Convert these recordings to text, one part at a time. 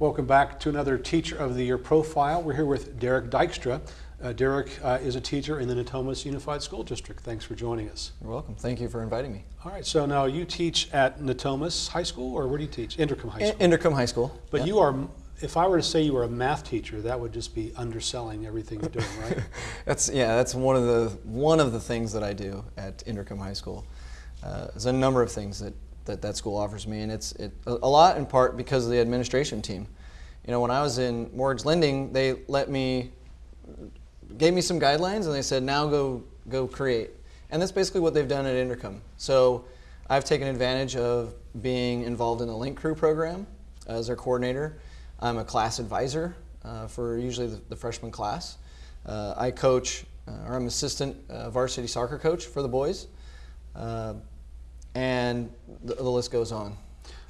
Welcome back to another Teacher of the Year profile. We're here with Derek Dykstra. Uh, Derek uh, is a teacher in the Natomas Unified School District. Thanks for joining us. You're welcome. Thank you for inviting me. All right, so now you teach at Natomas High School, or where do you teach? Inderkum High School. In Inderkum High School. but yeah. you are, if I were to say you were a math teacher, that would just be underselling everything you're doing, right? that's yeah. That's one of the one of the things that I do at Inderkum High School. Uh, there's a number of things that that, that school offers me, and it's it, a lot in part because of the administration team. You know, when I was in mortgage lending, they let me, gave me some guidelines, and they said, now go go create. And that's basically what they've done at Inderkum. So I've taken advantage of being involved in the Link Crew program as their coordinator. I'm a class advisor uh, for usually the, the freshman class. Uh, I coach, uh, or I'm assistant uh, varsity soccer coach for the boys. And the, the list goes on.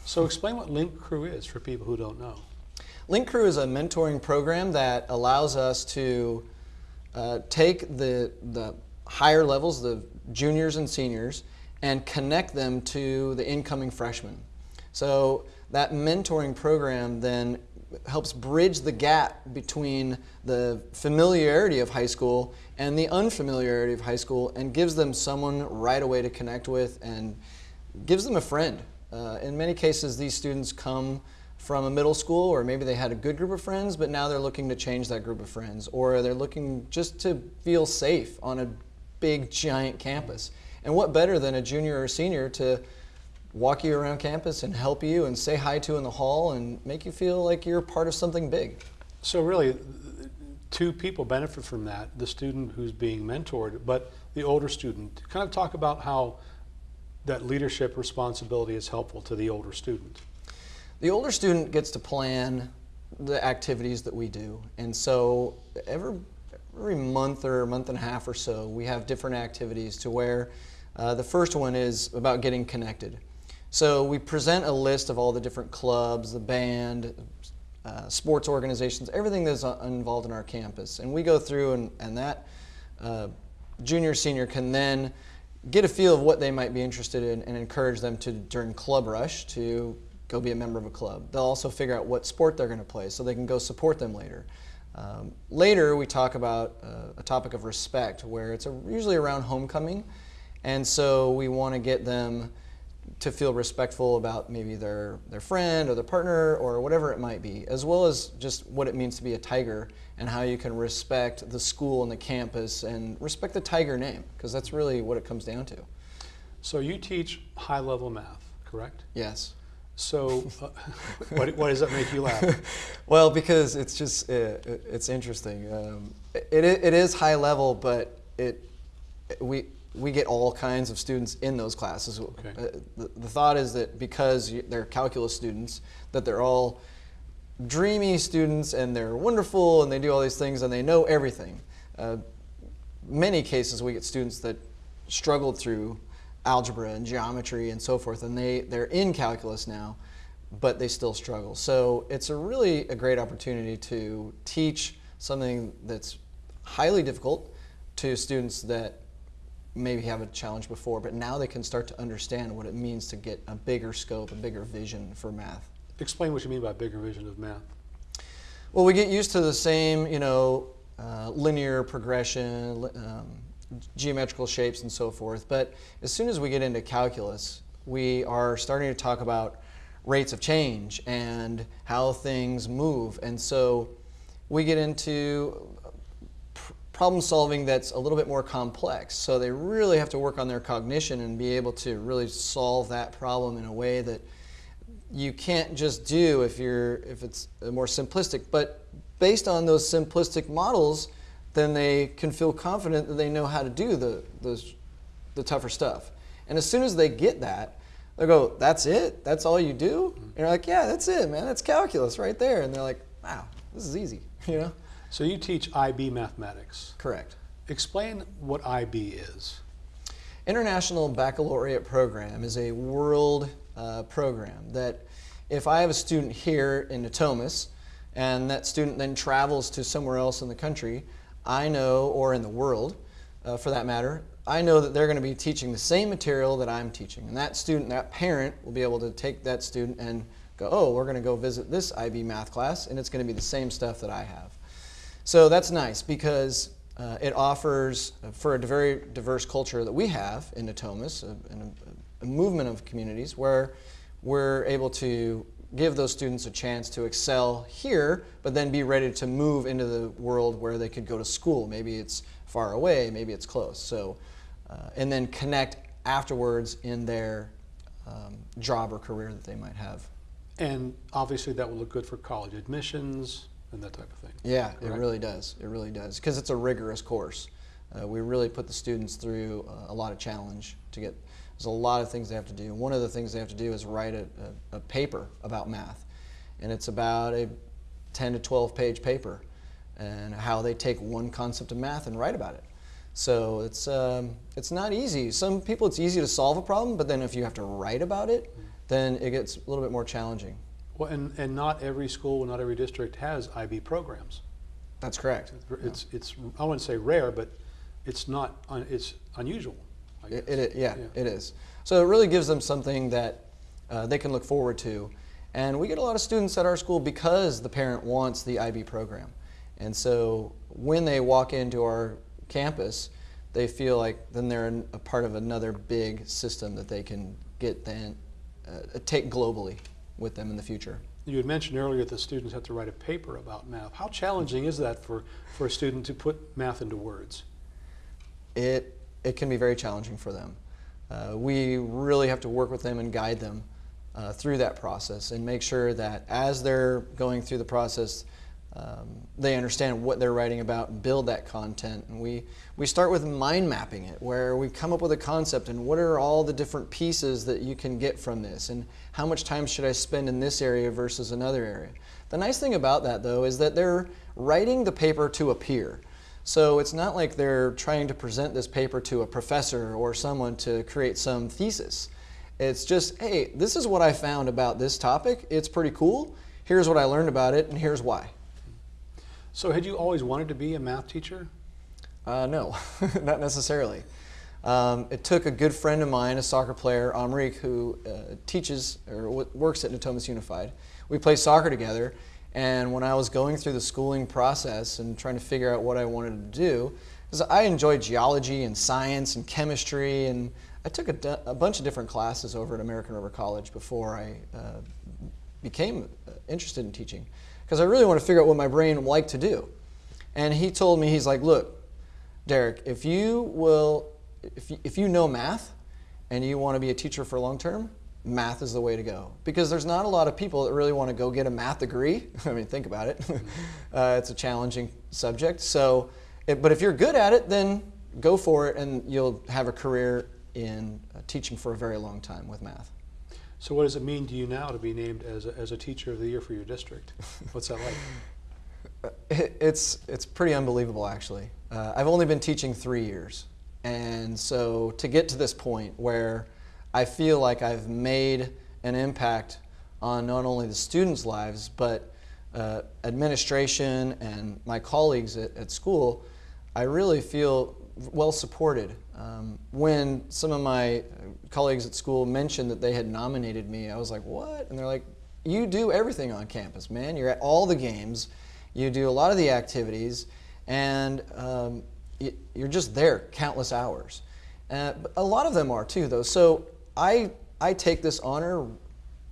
So explain what Link Crew is for people who don't know. Link Crew is a mentoring program that allows us to uh, take the, the higher levels, the juniors and seniors, and connect them to the incoming freshmen. So that mentoring program then helps bridge the gap between the familiarity of high school and the unfamiliarity of high school and gives them someone right away to connect with and gives them a friend. Uh, in many cases, these students come from a middle school or maybe they had a good group of friends, but now they're looking to change that group of friends or they're looking just to feel safe on a big, giant campus. And what better than a junior or senior to walk you around campus and help you and say hi to in the hall and make you feel like you're part of something big. So really, two people benefit from that, the student who's being mentored, but the older student. Kind of talk about how that leadership responsibility is helpful to the older student. The older student gets to plan the activities that we do. And so every, every month or month and a half or so, we have different activities to where uh, the first one is about getting connected. So we present a list of all the different clubs, the band, uh, sports organizations, everything that's uh, involved in our campus. And we go through and, and that uh, junior, senior can then get a feel of what they might be interested in and encourage them to, during Club Rush, to go be a member of a club. They'll also figure out what sport they're going to play so they can go support them later. Um, later, we talk about uh, a topic of respect where it's a, usually around homecoming. And so we want to get them to feel respectful about maybe their, their friend or their partner or whatever it might be, as well as just what it means to be a Tiger and how you can respect the school and the campus and respect the Tiger name, because that's really what it comes down to. So you teach high level math, correct? Yes. So uh, what, why does that make you laugh? well, because it's just, uh, it's interesting. Um, it, it is high level, but it, we, we get all kinds of students in those classes. Okay. Uh, the, the, thought is that because they're calculus students, that they're all dreamy students and they're wonderful and they do all these things and they know everything. Uh, many cases we get students that struggled through algebra and geometry and so forth and they, they're in calculus now but they still struggle. So it's a really a great opportunity to teach something that's highly difficult to students that maybe have a challenge before, but now they can start to understand what it means to get a bigger scope, a bigger vision for math. Explain what you mean by bigger vision of math. Well, we get used to the same, you know, uh, linear progression, um, geometrical shapes and so forth, but as soon as we get into calculus, we are starting to talk about rates of change and how things move. And so we get into problem solving that's a little bit more complex. So they really have to work on their cognition and be able to really solve that problem in a way that you can't just do if you're if it's more simplistic. But based on those simplistic models, then they can feel confident that they know how to do the those the tougher stuff. And as soon as they get that, they go, "That's it? That's all you do?" Mm-hmm. And you're like, "Yeah, that's it, man. That's calculus right there." And they're like, "Wow, this is easy," you know. So you teach IB mathematics. Correct. Explain what IB is. International Baccalaureate Program is a world uh, program that if I have a student here in Natomas and that student then travels to somewhere else in the country, I know, or in the world uh, for that matter, I know that they're going to be teaching the same material that I'm teaching. And that student, that parent will be able to take that student and go, oh, we're going to go visit this IB math class, and it's going to be the same stuff that I have. So that's nice because uh, it offers, uh, for a very diverse culture that we have in Natomas, a, a, a movement of communities where we're able to give those students a chance to excel here, but then be ready to move into the world where they could go to school. Maybe it's far away, maybe it's close. So, uh, and then connect afterwards in their um, job or career that they might have. And obviously, that will look good for college admissions and that type of thing. Yeah, it really does. It really does because it's a rigorous course. Uh, we really put the students through uh, a lot of challenge to get. There's a lot of things they have to do. One of the things they have to do is write a, a, a paper about math, and it's about a 10 to 12 page paper, and how they take one concept of math and write about it. So it's um, it's not easy. Some people it's easy to solve a problem, but then if you have to write about it, then it gets a little bit more challenging. Well, and, and not every school, not every district has IB programs. That's correct. It's, it's, I wouldn't say rare, but it's not, un- it's unusual. It, it, yeah, Yeah. it is. So it really gives them something that uh, they can look forward to. And we get a lot of students at our school because the parent wants the IB program. And so when they walk into our campus, they feel like then they're a part of another big system that they can get then uh, take globally with them in the future. You had mentioned earlier that students have to write a paper about math. How challenging is that for, for a student to put math into words? it it can be very challenging for them. Uh, we really have to work with them and guide them uh, through that process and make sure that as they're going through the process, um, they understand what they're writing about and build that content. And we, we start with mind mapping it, where we come up with a concept and what are all the different pieces that you can get from this, and how much time should I spend in this area versus another area. The nice thing about that, though, is that they're writing the paper to a peer. So it's not like they're trying to present this paper to a professor or someone to create some thesis. It's just, hey, this is what I found about this topic. It's pretty cool. Here's what I learned about it, and here's why. So had you always wanted to be a math teacher? Uh, no, not necessarily. Um, it took a good friend of mine, a soccer player, Amrik, who uh, teaches or works at Natomas Unified. We play soccer together, and when I was going through the schooling process and trying to figure out what I wanted to do, because I enjoyed geology and science and chemistry, and I took a, a bunch of different classes over at American River College before I uh, became uh, interested in teaching, because I really want to figure out what my brain liked to do. And he told me, he's like, look, Derek, if you will, if you, if you know math and you want to be a teacher for long term, math is the way to go. Because there's not a lot of people that really want to go get a math degree. I mean, think about it. uh, it's a challenging subject. So, it, but if you're good at it, then go for it and you'll have a career in uh, teaching for a very long time with math. So what does it mean to you now to be named as a, as a teacher of the year for your district? What's that like? It- It's it's pretty unbelievable, actually. Uh, I've only been teaching three years, and so to get to this point where I feel like I've made an impact on not only the students' lives but uh, administration and my colleagues at, at school, I really feel well supported. Um, when some of my colleagues at school mentioned that they had nominated me, I was like, "What?" And they're like, "You do everything on campus, man. You're at all the games." You do a lot of the activities, and um, you're just there countless hours. Uh, a lot of them are too, though. So I I take this honor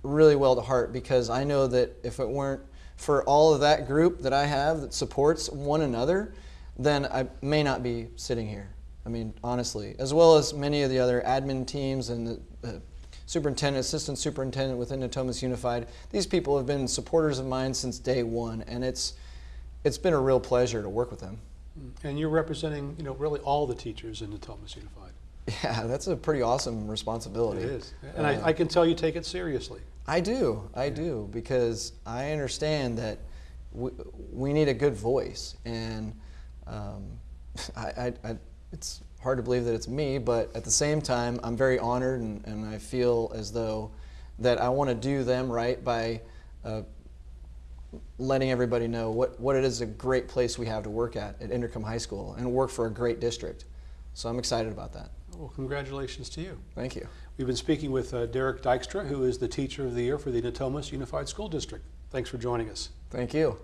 really well to heart because I know that if it weren't for all of that group that I have that supports one another, then I may not be sitting here. I mean, honestly, as well as many of the other admin teams and the, the superintendent, assistant superintendent within Natomas Unified. These people have been supporters of mine since day one, and it's it's been a real pleasure to work with them. And you're representing, you know, really all the teachers in Natomas Unified. Yeah, that's a pretty awesome responsibility. It is. And Uh, I, I can tell you take it seriously. I do, I do, because I understand that we, we need a good voice, and um, I, I, I, it's hard to believe that it's me, but at the same time, I'm very honored, and, and I feel as though that I want to do them right by uh, letting everybody know what, what it is a great place we have to work at at Inderkum High School and work for a great district. So I'm excited about that. Well, congratulations to you. Thank you. We've been speaking with uh, Derek Dykstra, who is the Teacher of the Year for the Natomas Unified School District. Thanks for joining us. Thank you.